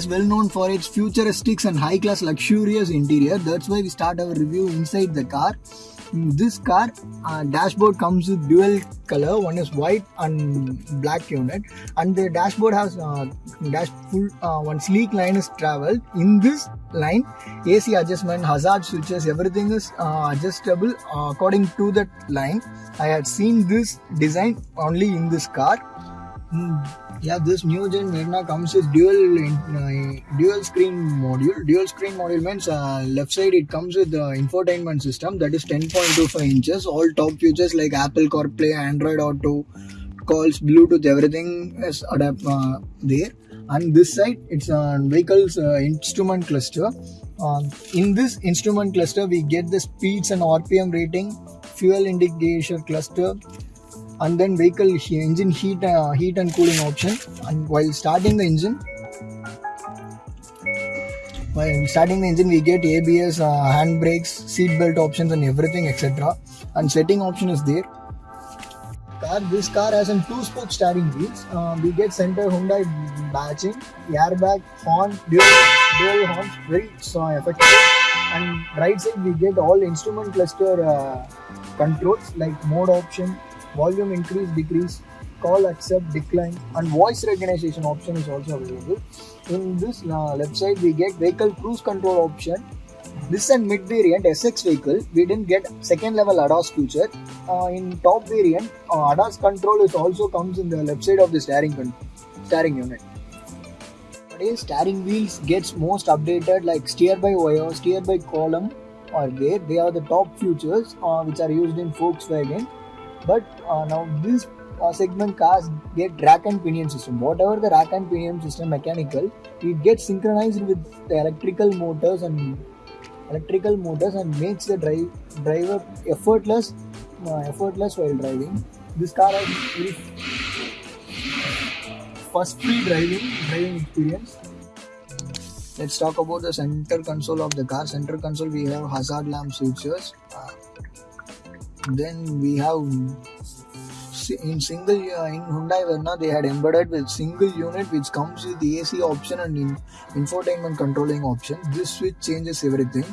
is well known for its futuristic and high-class luxurious interior. That's why we start our review inside the car. In This car uh, dashboard comes with dual color. One is white and black unit, and the dashboard has uh, dash full uh, one sleek line is traveled. In this line, AC adjustment, hazard switches, everything is uh, adjustable according to that line. I had seen this design only in this car. Hmm. Yeah, this new gen Verna comes with dual uh, dual screen module. Dual screen module means uh, left side it comes with the infotainment system that is 10.25 inches. All top features like Apple CarPlay, Android Auto, calls, Bluetooth, everything is adapt uh, there. And this side it's a vehicle's uh, instrument cluster. Um, in this instrument cluster, we get the speeds and RPM rating, fuel indication cluster, and then vehicle he- engine heat uh, heat and cooling option. And while starting the engine while starting the engine we get abs uh, hand brakes seat belt options and everything etc and setting option is there. Car this car has a two spoke steering wheels. Uh, we get center hyundai badging airbag horn dual dual horns very so effective. And right side we get all instrument cluster uh, controls like mode option volume increase decrease call accept decline and voice recognition option is also available. In this uh, left side we get vehicle cruise control option. This is a mid variant sx vehicle we didn't get second level adas feature uh, in top variant uh, adas control is also comes in the left side of the steering steering unit. Nowadays, steering wheels gets most updated like steer by wire steer by column or there they are the top features uh, which are used in volkswagen but uh, now this uh, segment cars get rack and pinion system. Whatever the rack and pinion system mechanical it gets synchronized with the electrical motors and electrical motors and makes the drive driver effortless uh, effortless while driving. This car has very first free driving driving experience. Let's talk about the center console of the car. Center console we have hazard lamp switches. Uh, then we have in single uh, in Hyundai Verna they had embedded with single unit which comes with the AC option and in infotainment controlling option. This switch changes everything.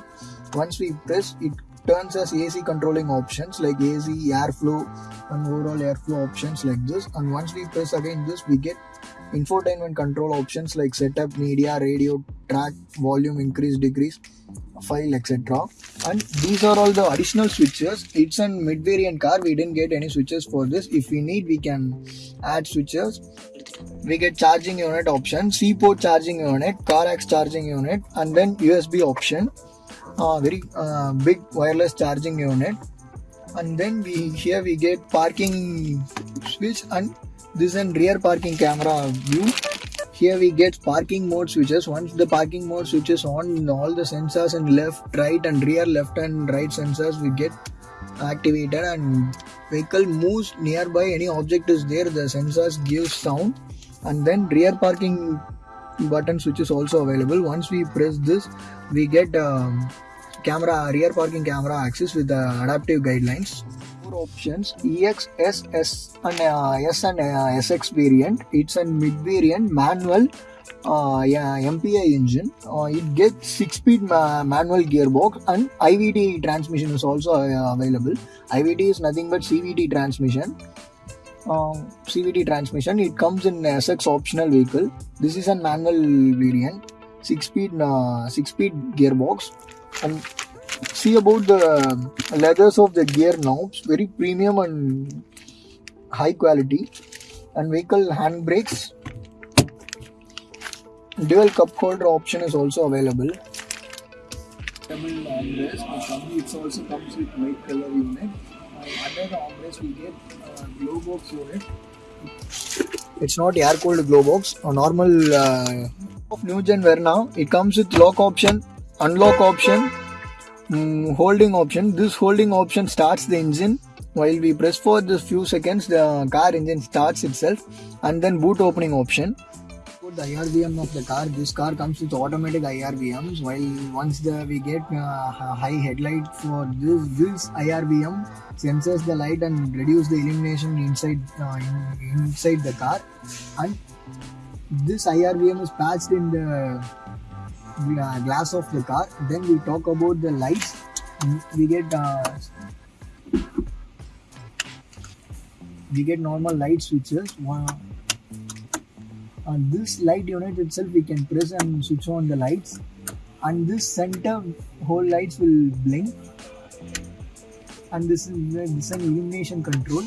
Once we press it turns as AC controlling options like AC, airflow and overall airflow options like this and once we press again this we get infotainment control options like setup, media, radio, track, volume increase, decrease, file etc and these are all the additional switches. It's a mid variant car. We didn't get any switches for this. If we need we can add switches. We get charging unit option c port charging unit car X charging unit and then usb option. Uh, very uh, big wireless charging unit. And then we here we get parking switch and this and rear parking camera view. Here we get parking mode switches. Once the parking mode switches on all the sensors in left right and rear left and right sensors we get activated and vehicle moves nearby. Any object is there the sensors give sound. And then rear parking button switch is also available. Once we press this we get um, camera rear parking camera access with the adaptive guidelines options ex s s and uh, s and uh, sx variant it's a mid variant manual uh, yeah, MPI engine. Uh, it gets six-speed ma- manual gearbox and IVT transmission is also uh, available. IVT is nothing but CVT transmission. Um, CVT transmission. It comes in SX optional vehicle. This is a manual variant. Six-speed, uh, six-speed gearbox. And see about the leathers of the gear knobs. Very premium and high quality. And vehicle handbrakes. Dual cup holder option is also available. Double armrest but it also comes with white color unit under the armrest we get uh, glow box unit it's not air cooled glow box. A normal uh, of new gen Verna it comes with lock option unlock option mm, holding option this holding option starts the engine while we press for the few seconds the car engine starts itself and then boot opening option the IRVM of the car. This car comes with automatic IRVMs. While once the we get uh, high headlight for this, this IRVM senses the light and reduce the illumination inside uh, in, inside the car. And this IRVM is patched in the glass of the car. Then we talk about the lights. We get uh, we get normal light switches. One, on this light unit itself we can press and switch on the lights and this center whole lights will blink and this is this is an illumination control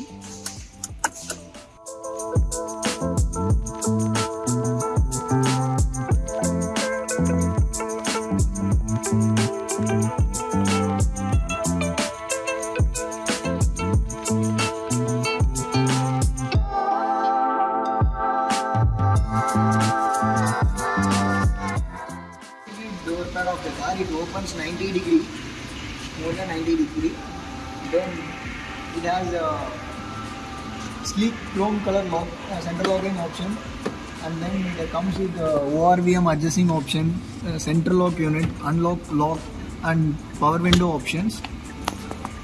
chrome color lock, uh, center locking option and then it comes with ORVM adjusting option uh, center lock unit unlock lock and power window options.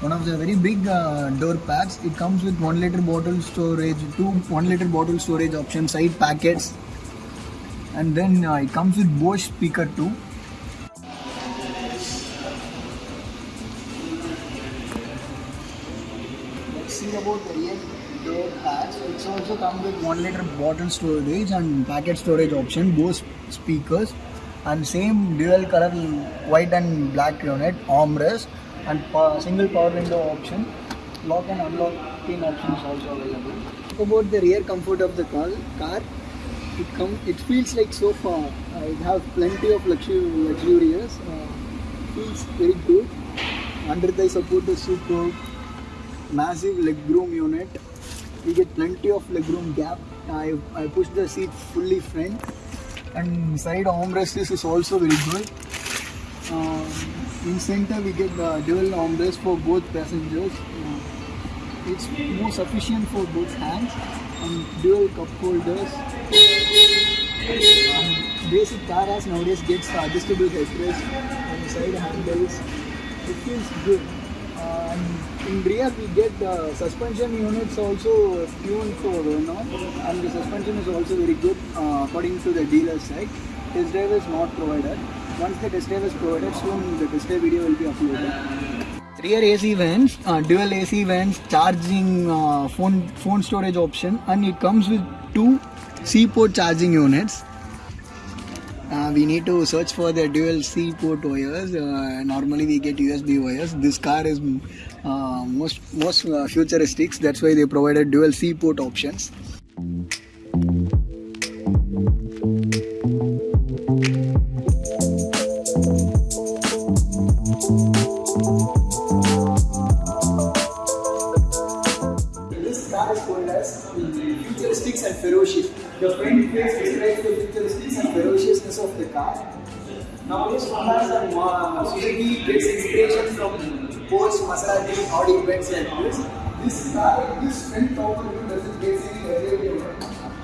One of the very big uh, door pads it comes with 1 liter bottle storage two 1 liter bottle storage option side packets. And then uh, it comes with Bose speaker too also come with 1 liter bottle storage and packet storage option, both speakers and same dual color white and black unit, armrest and single power window option. Lock and unlock pin options also available. About the rear comfort of the car, it come it feels like sofa. Uh, it has plenty of luxury, luxurious. Uh, feels very good. Under the support is superb massive legroom unit. You get plenty of legroom gap. I, I push the seat fully front and side armrest is also very good. Um, in center we get the dual armrest for both passengers. Uh, it's more sufficient for both hands and dual cup holders. Basic car as nowadays gets adjustable headrest and side handles. It feels good. Uh, in rear we get the suspension units also tuned for Renault and the suspension is also very good uh, according to the dealer side. Test drive is not provided. Once the test drive is provided, soon the test drive video will be uploaded. Rear AC vents, uh, dual AC vents, charging uh, phone phone storage option, and it comes with two C-port charging units. Uh, we need to search for the dual C port wires. Uh, normally we get USB wires. This car is uh, most most uh, futuristic. That's why they provided dual C port options. Car is called as futuristics and ferocious. The front face describes the futuristics and ferociousness of the car. Nowadays, Hondas and uh, Suzuki gets inspiration from Porsche, Maserati, Audi, Benz like this. This car, this front top view doesn't get any LED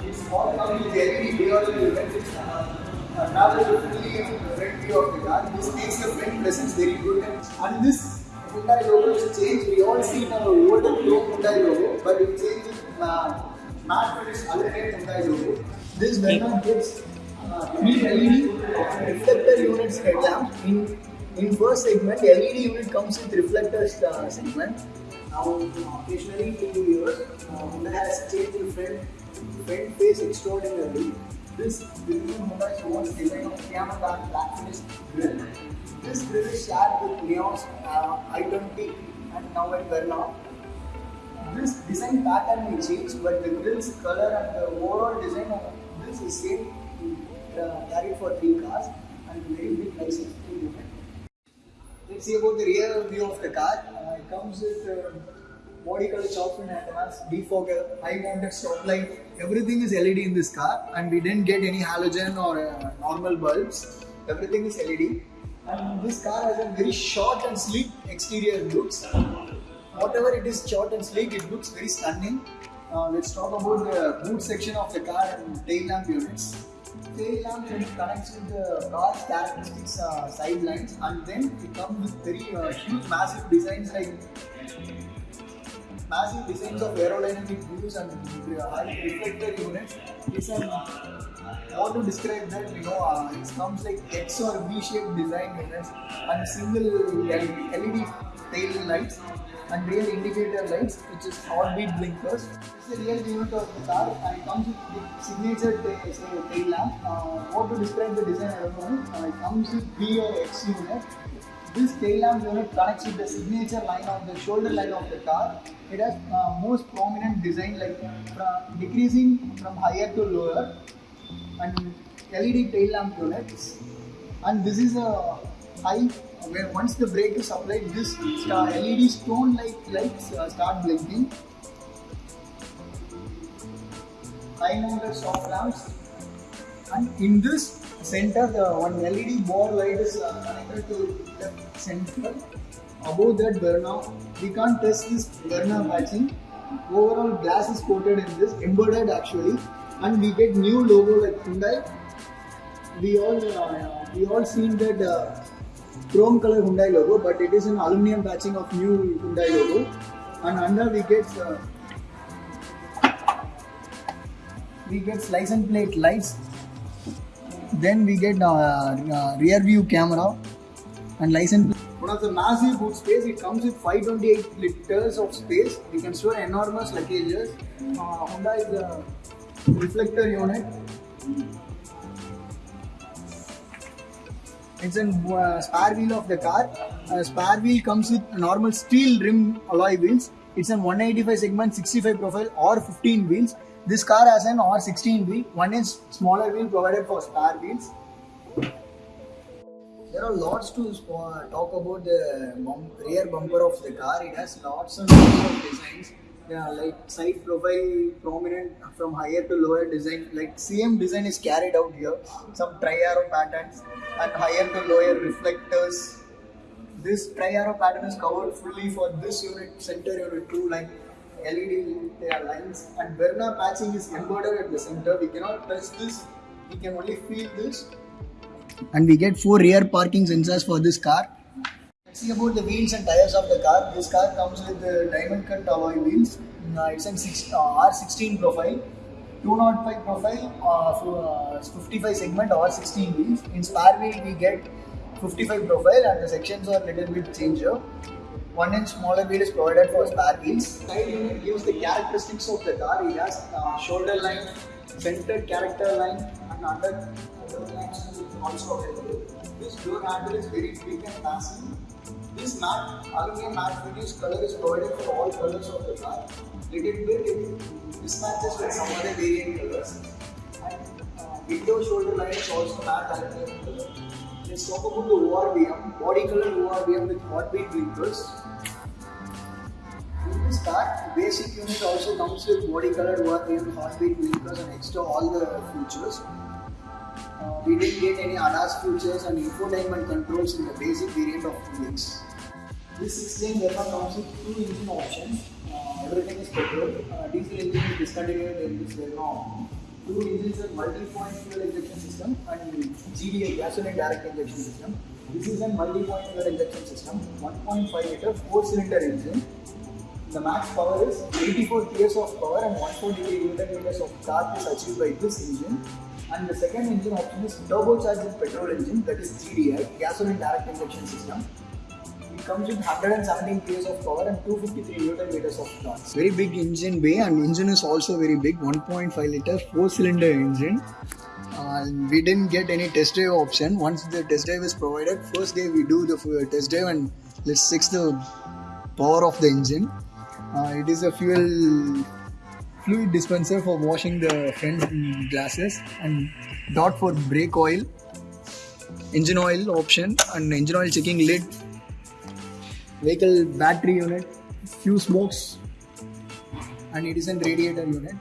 It's all coming with LED beyond the event. It's uh, travel differently the front view of the car. This makes the front presence very good. And this Hyundai logo is changed. We all see now older chrome Hyundai logo, but it changed with uh, matte finish alternate Hyundai logo. This Verna gets uh, LED reflector units headlamp. In in first segment, LED unit comes with reflector uh, segment. Now, occasionally the years, uh, Hyundai has changed the front front face extraordinarily. This new Hyundai was design of Yamaha black finish grille. This grill is shared with Leon's uh, i20 and now at Verna. This design pattern may change, but the grill's color and the overall design of this is same uh, carried for three cars and very big license. Let's see about the rear view of the car. Uh, it comes with uh, body color chalk and antennas, defogger, high mounted stop light. Everything is LED in this car, and we didn't get any halogen or uh, normal bulbs. Everything is LED. And this car has a very short and sleek exterior looks. Whatever it is short and sleek, it looks very stunning. Uh, let's talk about the boot section of the car and tail lamp units. tail lamp connects with the car's characteristics uh, side lines and then it comes with very uh, huge massive designs like massive designs of aerodynamic views and high reflector units. It's an how to describe that? You know, uh, it comes like X or V-shaped design units and single LED tail lights and rear indicator lights, which is heartbeat blinkers. It's the real unit of the car and it comes with signature tail, so tail lamp. Uh, how to describe the design? I don't know. Uh, it comes with V or X unit. This tail lamp unit connects with the signature line of the shoulder line of the car. It has uh, most prominent design like from decreasing from higher to lower and LED tail lamp units. And this is a high where once the brake is applied, this LED stone light lights uh, start blinking. High mounted soft lamps, and in this center, the one LED ball light is uh, connected to the center. Above that Verna, we can't test this Verna patching. Overall, glass is coated in this, embedded actually, and we get new logo like Hyundai. We all uh, we all seen that. Uh, chrome color Hyundai logo, but it is an aluminum patching of new Hyundai logo. And under we get uh, we get license plate lights. Then we get uh, uh, rear view camera and license. One of the massive boot space. It comes with 528 liters of space. We can store enormous luggages. Uh, Honda is a reflector unit it's a uh, spare wheel of the car. Uh, spare wheel comes with normal steel rim alloy wheels. It's an 185 segment 65 profile or 15 wheels. This car has an R16 wheel, one inch smaller wheel provided for spare wheels. There are lots to talk about the rear bumper of the car. It has lots and lots of designs. Yeah, like side profile prominent from higher to lower design. Like same design is carried out here. Some tri-arrow patterns and higher to lower reflectors. This tri-arrow pattern is covered fully for this unit, center unit 2 line. LED with their lines and Verna patching is embedded at the center. We cannot touch this, we can only feel this. And we get four rear parking sensors for this car. Let's see about the wheels and tires of the car. This car comes with the diamond cut alloy wheels. Uh, it's an uh, R16 profile. 205 profile, uh, 55 segment or 16 wheels. In spare wheel we get 55 profile and the sections are little bit changed here. 1-inch smaller wheel is provided for spare wheels. Side unit gives the characteristics of the car. It has uh, shoulder line, centered character line and under lines also available. This door handle is very quick and massive. This mat, aluminum mat, produced color is provided for all colors of the car. Little bit it mismatches with some other variant colors. And uh, window shoulder line is also matte aluminum color. Let's talk about the ORVM, body color ORVM with hot wheel wrinkles basic unit also comes with body colored ORVM, heartbeat blinkers and extra all the features. Uh, we didn't get any ADAS features and infotainment controls in the basic variant of VX. This 16 Verna comes with two engine options. Uh, everything is petrol. Uh, diesel engine is discontinued in this Verna. Two engines are multi-point fuel injection system and GDI gasoline direct injection system. This is a multi-point fuel injection system. 1.5 liter four-cylinder engine. The max power is 84 PS of power and 143 Newton meters of torque is achieved by this engine. And the second engine option is turbocharged petrol engine that is GDI, gasoline direct injection system. It comes with 117 PS of power and 253 Newton meters of torque. Very big engine bay and engine is also very big 1.5 liter 4 cylinder engine. Uh, we didn't get any test drive option. Once the test drive is provided, first day we do the test drive and let's check the power of the engine. Uh, it is a fuel fluid dispenser for washing the front glasses and dot for brake oil engine oil option and engine oil checking lid vehicle battery unit few smokes and it is a radiator unit